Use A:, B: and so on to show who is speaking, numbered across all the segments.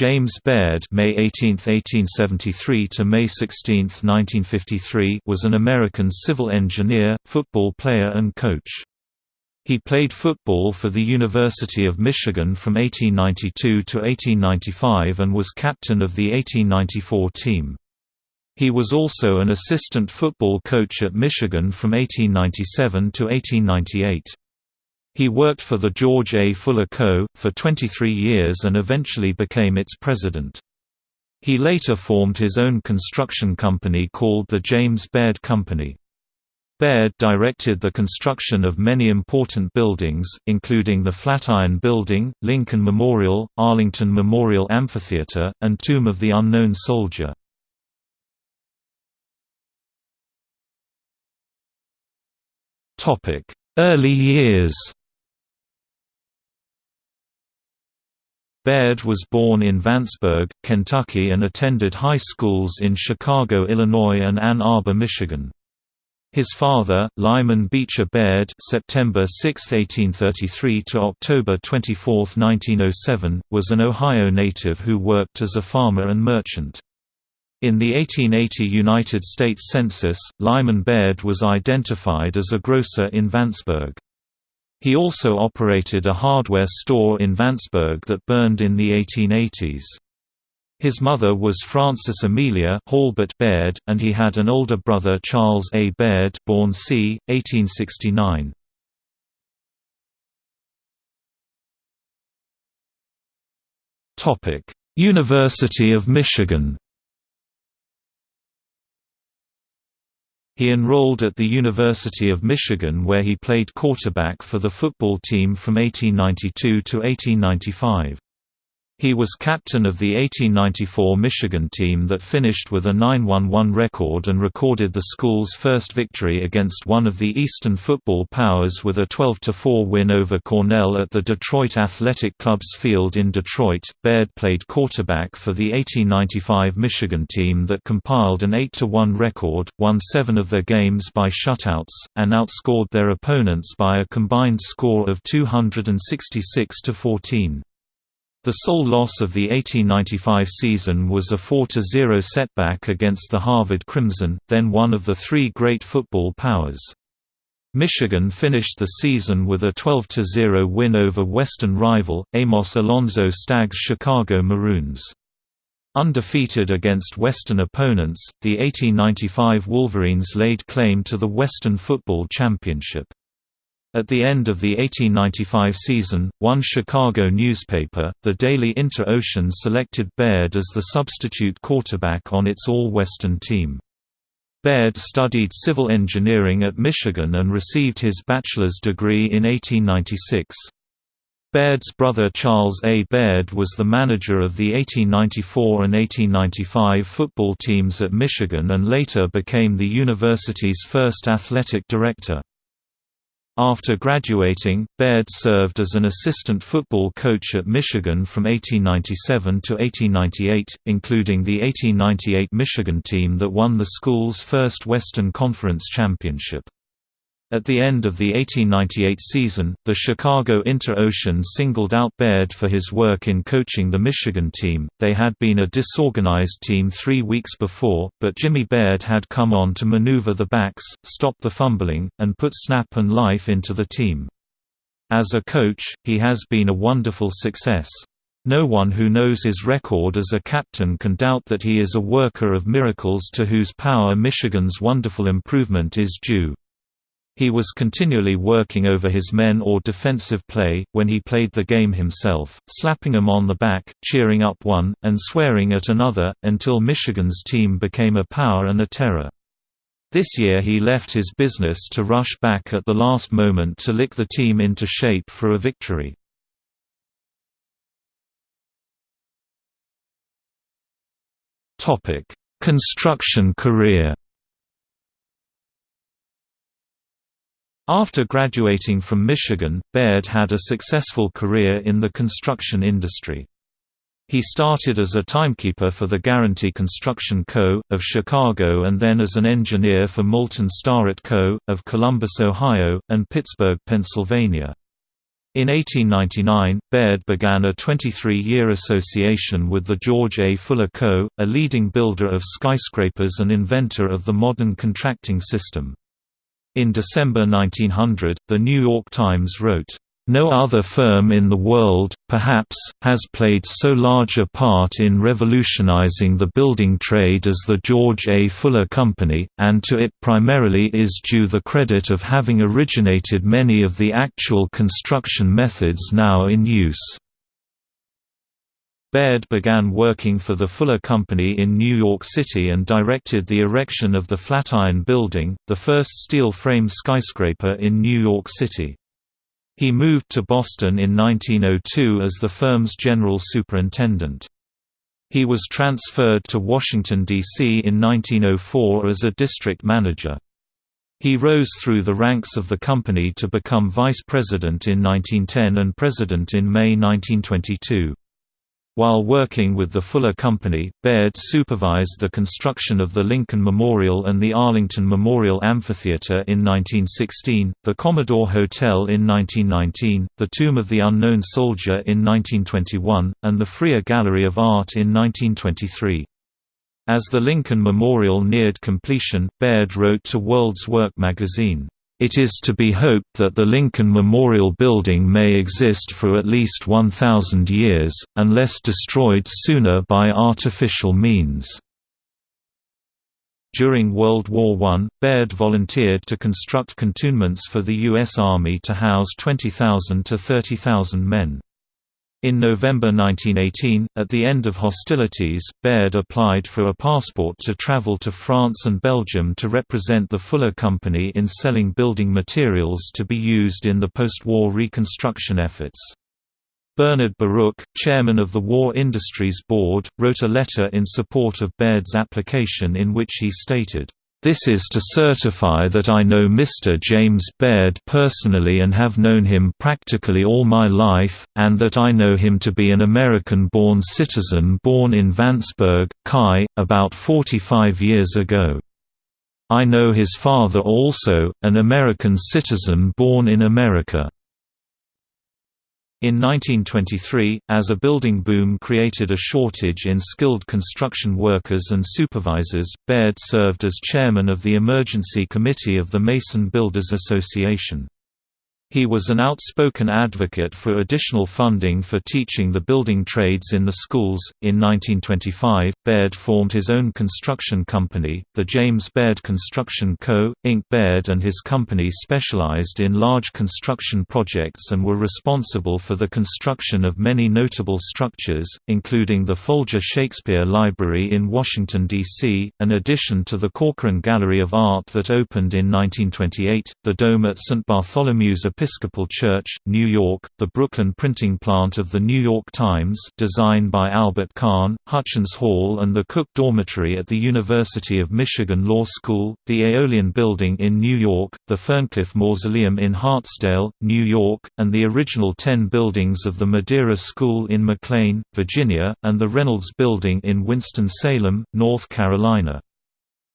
A: James Baird May 18, 1873 to May 16, 1953 was an American civil engineer, football player and coach. He played football for the University of Michigan from 1892 to 1895 and was captain of the 1894 team. He was also an assistant football coach at Michigan from 1897 to 1898. He worked for the George A. Fuller Co. for 23 years and eventually became its president. He later formed his own construction company called the James Baird Company. Baird directed the construction of many important buildings, including the Flatiron Building, Lincoln Memorial, Arlington Memorial Amphitheater, and Tomb of the Unknown Soldier. Early years Baird was born in Vanceburg, Kentucky and attended high schools in Chicago, Illinois and Ann Arbor, Michigan. His father, Lyman Beecher Baird (September 6, 1833 to October 24, 1907), was an Ohio native who worked as a farmer and merchant. In the 1880 United States Census, Lyman Baird was identified as a grocer in Vanceburg. He also operated a hardware store in Vanceburg that burned in the 1880s. His mother was Frances Amelia Halbert Baird, and he had an older brother Charles A. Baird born c. 1869. University of Michigan He enrolled at the University of Michigan where he played quarterback for the football team from 1892 to 1895. He was captain of the 1894 Michigan team that finished with a 9-1-1 record and recorded the school's first victory against one of the Eastern football powers with a 12-4 win over Cornell at the Detroit Athletic Club's field in Detroit. Baird played quarterback for the 1895 Michigan team that compiled an 8-1 record, won seven of their games by shutouts, and outscored their opponents by a combined score of 266 14. The sole loss of the 1895 season was a 4–0 setback against the Harvard Crimson, then one of the three great football powers. Michigan finished the season with a 12–0 win over Western rival, Amos Alonzo Stagg's Chicago Maroons. Undefeated against Western opponents, the 1895 Wolverines laid claim to the Western Football Championship. At the end of the 1895 season, one Chicago newspaper, the Daily Inter-Ocean selected Baird as the substitute quarterback on its All-Western team. Baird studied civil engineering at Michigan and received his bachelor's degree in 1896. Baird's brother Charles A. Baird was the manager of the 1894 and 1895 football teams at Michigan and later became the university's first athletic director. After graduating, Baird served as an assistant football coach at Michigan from 1897 to 1898, including the 1898 Michigan team that won the school's first Western Conference championship. At the end of the 1898 season, the Chicago Inter-Ocean singled out Baird for his work in coaching the Michigan team. They had been a disorganized team three weeks before, but Jimmy Baird had come on to maneuver the backs, stop the fumbling, and put snap and life into the team. As a coach, he has been a wonderful success. No one who knows his record as a captain can doubt that he is a worker of miracles to whose power Michigan's wonderful improvement is due. He was continually working over his men or defensive play, when he played the game himself, slapping them on the back, cheering up one, and swearing at another, until Michigan's team became a power and a terror. This year he left his business to rush back at the last moment to lick the team into shape for a victory. Construction career After graduating from Michigan, Baird had a successful career in the construction industry. He started as a timekeeper for the Guarantee Construction Co., of Chicago and then as an engineer for Moulton Starrett Co., of Columbus, Ohio, and Pittsburgh, Pennsylvania. In 1899, Baird began a 23-year association with the George A. Fuller Co., a leading builder of skyscrapers and inventor of the modern contracting system. In December 1900, The New York Times wrote, no other firm in the world, perhaps, has played so large a part in revolutionizing the building trade as the George A. Fuller Company, and to it primarily is due the credit of having originated many of the actual construction methods now in use. Baird began working for the Fuller Company in New York City and directed the erection of the Flatiron Building, the first steel-frame skyscraper in New York City. He moved to Boston in 1902 as the firm's general superintendent. He was transferred to Washington, D.C. in 1904 as a district manager. He rose through the ranks of the company to become vice president in 1910 and president in May 1922. While working with the Fuller Company, Baird supervised the construction of the Lincoln Memorial and the Arlington Memorial Amphitheater in 1916, the Commodore Hotel in 1919, the Tomb of the Unknown Soldier in 1921, and the Freer Gallery of Art in 1923. As the Lincoln Memorial neared completion, Baird wrote to World's Work magazine, it is to be hoped that the Lincoln Memorial Building may exist for at least 1,000 years, unless destroyed sooner by artificial means. During World War I, Baird volunteered to construct cantonments for the U.S. Army to house 20,000 to 30,000 men. In November 1918, at the end of hostilities, Baird applied for a passport to travel to France and Belgium to represent the Fuller Company in selling building materials to be used in the post-war reconstruction efforts. Bernard Baruch, chairman of the War Industries Board, wrote a letter in support of Baird's application in which he stated, this is to certify that I know Mr. James Baird personally and have known him practically all my life, and that I know him to be an American-born citizen born in Vanceburg, CHI, about 45 years ago. I know his father also, an American citizen born in America. In 1923, as a building boom created a shortage in skilled construction workers and supervisors, Baird served as chairman of the Emergency Committee of the Mason Builders Association. He was an outspoken advocate for additional funding for teaching the building trades in the schools. In 1925, Baird formed his own construction company, the James Baird Construction Co., Inc. Baird and his company specialized in large construction projects and were responsible for the construction of many notable structures, including the Folger Shakespeare Library in Washington, D.C., an addition to the Corcoran Gallery of Art that opened in 1928, the Dome at St. Bartholomew's Episcopal Church, New York, the Brooklyn printing plant of The New York Times designed by Albert Kahn, Hutchins Hall and the Cook Dormitory at the University of Michigan Law School, the Aeolian Building in New York, the Ferncliff Mausoleum in Hartsdale, New York, and the original ten buildings of the Madeira School in McLean, Virginia, and the Reynolds Building in Winston-Salem, North Carolina.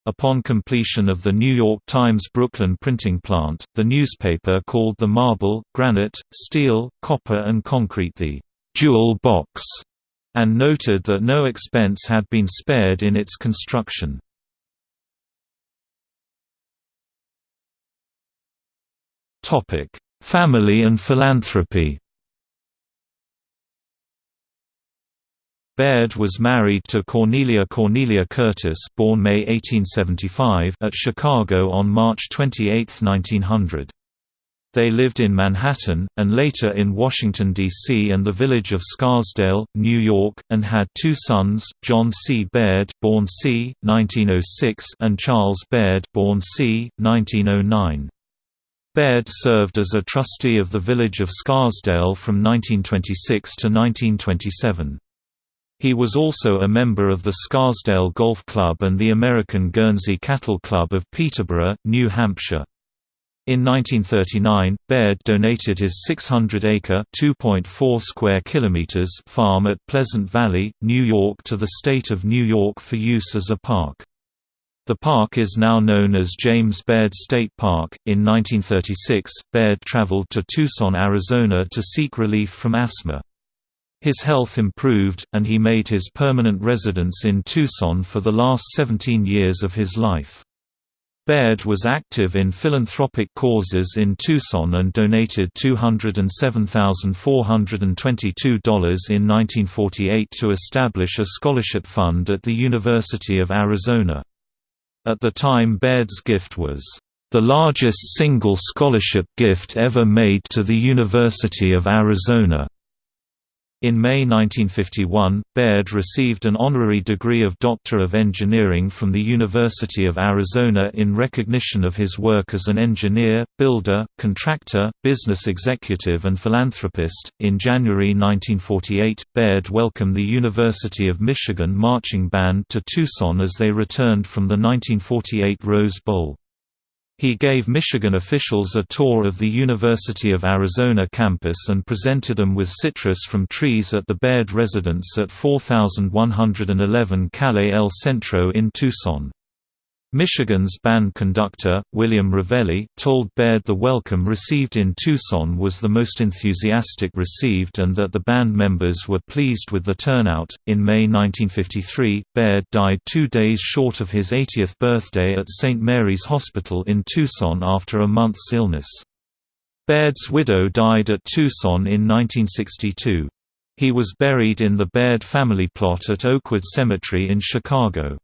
A: Upon completion of the New York Times Brooklyn printing plant, the newspaper called the marble, granite, steel, copper and concrete the «jewel box» and noted that no expense had been spared in its construction. Family and philanthropy Baird was married to Cornelia Cornelia Curtis born May 1875 at Chicago on March 28, 1900. They lived in Manhattan, and later in Washington, D.C. and the village of Scarsdale, New York, and had two sons, John C. Baird born c. 1906 and Charles Baird born c. 1909. Baird served as a trustee of the village of Scarsdale from 1926 to 1927. He was also a member of the Scarsdale Golf Club and the American Guernsey Cattle Club of Peterborough, New Hampshire. In 1939, Baird donated his 600-acre (2.4 square kilometers) farm at Pleasant Valley, New York to the state of New York for use as a park. The park is now known as James Baird State Park. In 1936, Baird traveled to Tucson, Arizona to seek relief from asthma. His health improved, and he made his permanent residence in Tucson for the last 17 years of his life. Baird was active in philanthropic causes in Tucson and donated $207,422 in 1948 to establish a scholarship fund at the University of Arizona. At the time Baird's gift was, "...the largest single scholarship gift ever made to the University of Arizona." In May 1951, Baird received an honorary degree of Doctor of Engineering from the University of Arizona in recognition of his work as an engineer, builder, contractor, business executive, and philanthropist. In January 1948, Baird welcomed the University of Michigan marching band to Tucson as they returned from the 1948 Rose Bowl. He gave Michigan officials a tour of the University of Arizona campus and presented them with citrus from trees at the Baird residence at 4111 Calle El Centro in Tucson. Michigan's band conductor, William Revelli, told Baird the welcome received in Tucson was the most enthusiastic received and that the band members were pleased with the turnout. In May 1953, Baird died two days short of his 80th birthday at St. Mary's Hospital in Tucson after a month's illness. Baird's widow died at Tucson in 1962. He was buried in the Baird family plot at Oakwood Cemetery in Chicago.